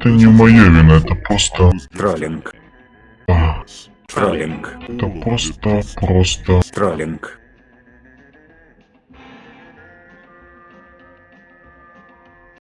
Это не моя вина, это просто... Троллинг. а, Троллинг. Это просто, просто... Троллинг.